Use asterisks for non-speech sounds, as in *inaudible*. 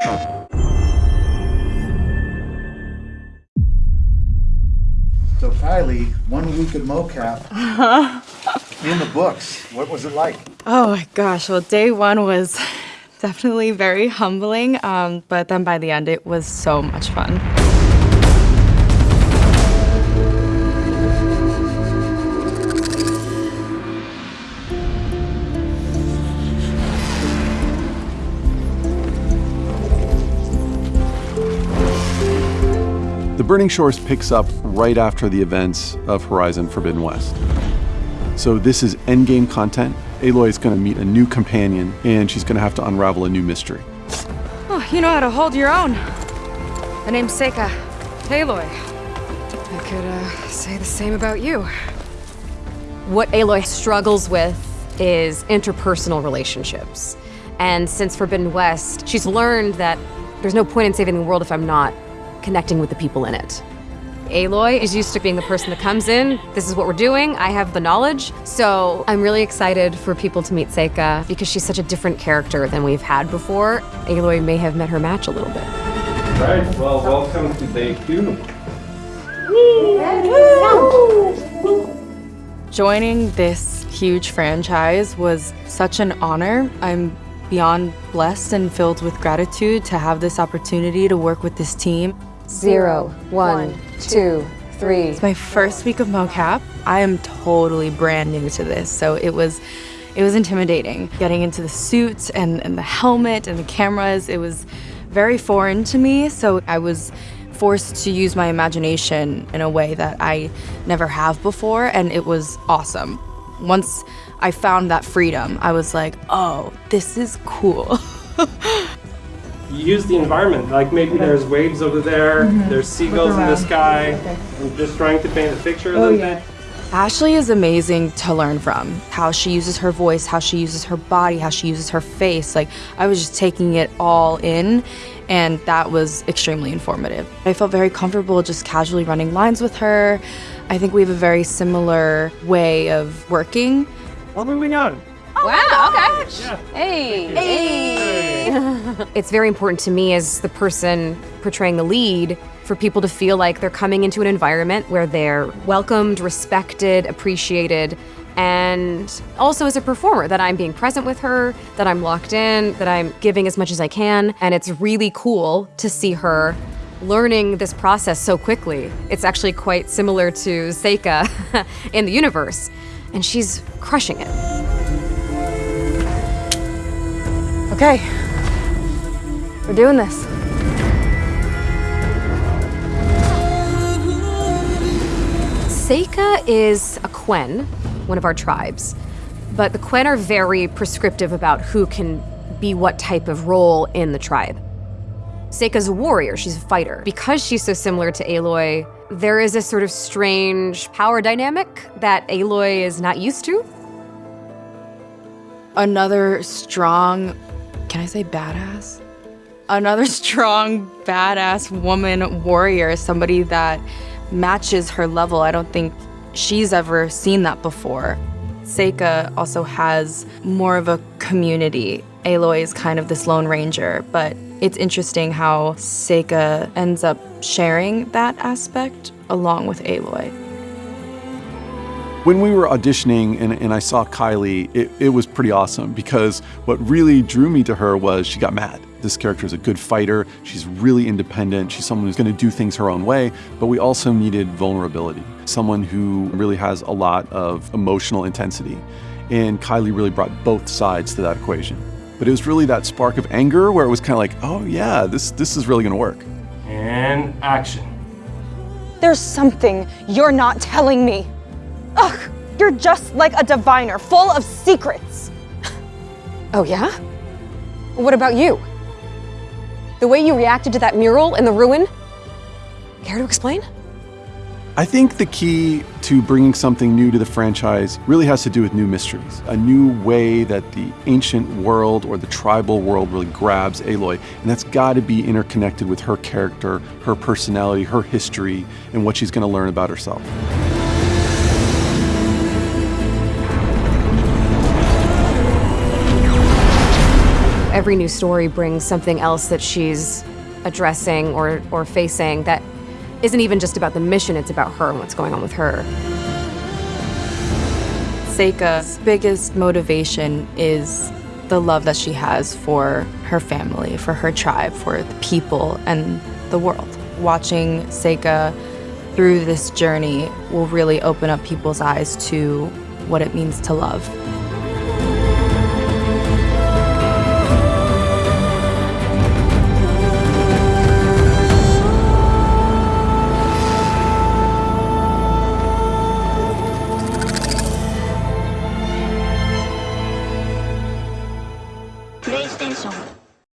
So Kylie, one week at mocap in the books. What was it like? Oh my gosh. Well, day one was *laughs* definitely very humbling, um, but then by the end, it was so much fun. The Burning Shores picks up right after the events of Horizon Forbidden West. So this is endgame content. Aloy is going to meet a new companion, and she's going to have to unravel a new mystery. Oh, you know how to hold your own. The name's Seyka. Aloy. I could uh, say the same about you. What Aloy struggles with is interpersonal relationships. And since Forbidden West, she's learned that there's no point in saving the world if I'm not connecting with the people in it. Aloy is used to being the person that comes in, this is what we're doing, I have the knowledge. So I'm really excited for people to meet Seyka because she's such a different character than we've had before. Aloy may have met her match a little bit. Right, well, welcome to day two. Joining this huge franchise was such an honor. I'm beyond blessed and filled with gratitude to have this opportunity to work with this team. Zero, one, two, three. It's my first week of mocap. I am totally brand new to this, so it was it was intimidating. Getting into the suit and, and the helmet and the cameras, it was very foreign to me, so I was forced to use my imagination in a way that I never have before, and it was awesome. Once I found that freedom, I was like, oh, this is cool. *laughs* You use the environment, like maybe there's waves over there, mm-hmm. there's seagulls in the sky. I'm just trying to paint a picture a oh, little bit. Ashly is amazing to learn from. How she uses her voice, how she uses her body, how she uses her face. Like, I was just taking it all in, and that was extremely informative. I felt very comfortable just casually running lines with her. I think we have a very similar way of working. Well, moving on. Oh, wow, okay. Hey. Hey. it's very important to me as the person portraying the lead for people to feel like they're coming into an environment where they're welcomed, respected, appreciated, and also as a performer that I'm being present with her, that I'm locked in, that I'm giving as much as I can, and it's really cool to see her learning this process so quickly. It's actually quite similar to Seyka *laughs* in the universe, and she's crushing it. Okay, we're doing this. Seyka is a Quen, one of our tribes, but the Quen are very prescriptive about who can be what type of role in the tribe. Seyka's a warrior, she's a fighter. Because she's so similar to Aloy, there is a sort of strange power dynamic that Aloy is not used to. Another strong, can I say badass? Another *laughs* strong, badass woman warrior, somebody that matches her level. I don't think she's ever seen that before. Seyka also has more of a community. Aloy is kind of this lone ranger, but it's interesting how Seyka ends up sharing that aspect along with Aloy. When we were auditioning and, and I saw Kylie, it, it was pretty awesome because what really drew me to her was she got mad. This character is a good fighter, she's really independent, she's someone who's going to do things her own way, but we also needed vulnerability, someone who really has a lot of emotional intensity. And Kylie really brought both sides to that equation. But it was really that spark of anger where it was kind of like, oh yeah, this, this is really going to work. And action. There's something you're not telling me. Ugh, you're just like a diviner, full of secrets. Oh, yeah? What about you? The way you reacted to that mural in the ruin? Care to explain? I think the key to bringing something new to the franchise really has to do with new mysteries, a new way that the ancient world or the tribal world really grabs Aloy, and that's got to be interconnected with her character, her personality, her history, and what she's going to learn about herself. Every new story brings something else that she's addressing or, or facing that isn't even just about the mission, it's about her and what's going on with her. Seyka's biggest motivation is the love that she has for her family, for her tribe, for the people, and the world. Watching Seyka through this journey will really open up people's eyes to what it means to love.